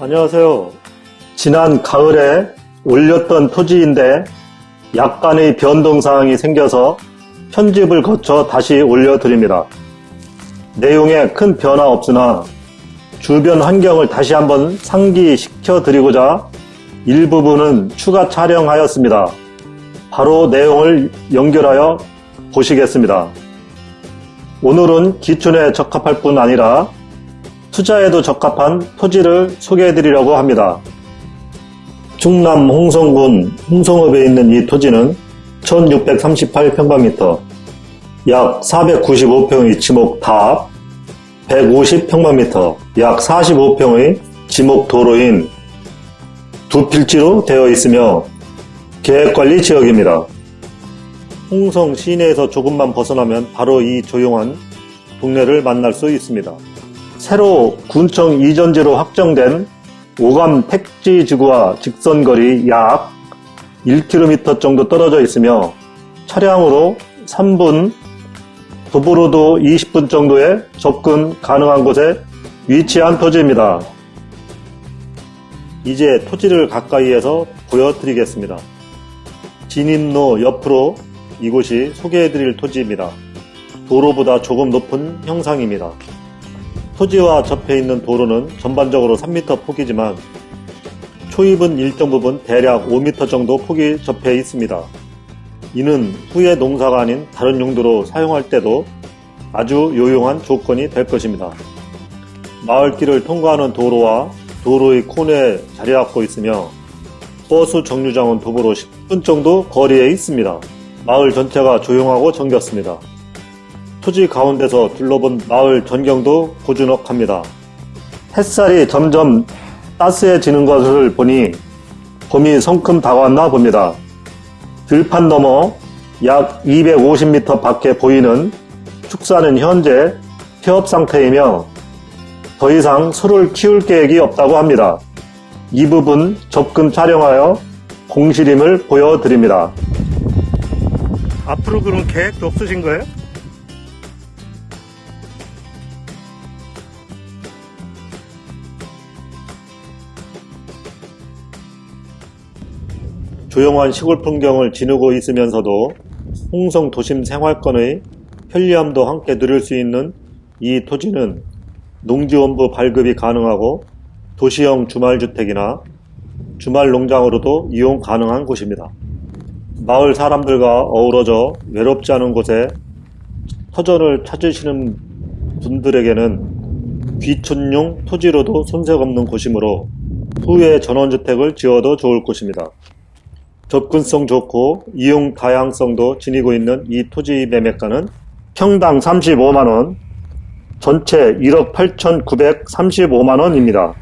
안녕하세요. 지난 가을에 올렸던 토지인데 약간의 변동사항이 생겨서 편집을 거쳐 다시 올려드립니다. 내용에 큰 변화 없으나 주변 환경을 다시 한번 상기시켜 드리고자 일부분은 추가 촬영하였습니다. 바로 내용을 연결하여 보시겠습니다. 오늘은 기촌에 적합할 뿐 아니라 투자에도 적합한 토지를 소개해 드리려고 합니다. 충남 홍성군 홍성읍에 있는 이 토지는 1638평방미터, 약 495평의 지목 답, 150평방미터, 약 45평의 지목 도로인 두 필지로 되어 있으며 계획관리 지역입니다. 홍성 시내에서 조금만 벗어나면 바로 이 조용한 동네를 만날 수 있습니다. 새로 군청 이전지로 확정된 오감 택지지구와 직선거리 약 1km 정도 떨어져 있으며 차량으로 3분, 도보로도 20분 정도의 접근 가능한 곳에 위치한 토지입니다. 이제 토지를 가까이에서 보여드리겠습니다. 진입로 옆으로 이곳이 소개해드릴 토지입니다. 도로보다 조금 높은 형상입니다. 토지와 접해 있는 도로는 전반적으로 3m 폭이지만 초입은 일정 부분 대략 5m 정도 폭이 접해 있습니다. 이는 후에 농사가 아닌 다른 용도로 사용할 때도 아주 요용한 조건이 될 것입니다. 마을길을 통과하는 도로와 도로의 코너에 자리 잡고 있으며 버스 정류장은 도보로 10분 정도 거리에 있습니다. 마을 전체가 조용하고 정겹습니다. 토지 가운데서 둘러본 마을 전경도 고즈넉합니다. 햇살이 점점 따스해지는 것을 보니 봄이 성큼 다가왔나 봅니다. 들판 너머 약 250m 밖에 보이는 축사는 현재 폐업 상태이며 더 이상 소를 키울 계획이 없다고 합니다. 이 부분 접근 촬영하여 공실임을 보여드립니다. 앞으로 그런 계획도 없으신 거예요? 조용한 시골 풍경을 지누고 있으면서도 홍성 도심 생활권의 편리함도 함께 누릴 수 있는 이 토지는 농지원부 발급이 가능하고 도시형 주말주택이나 주말 농장으로도 이용 가능한 곳입니다. 마을 사람들과 어우러져 외롭지 않은 곳에 터전을 찾으시는 분들에게는 귀촌용 토지로도 손색 없는 곳이므로 후에 전원주택을 지어도 좋을 곳입니다. 접근성 좋고 이용 다양성도 지니고 있는 이 토지 매매가는 평당 35만원, 전체 1억 8,935만원입니다.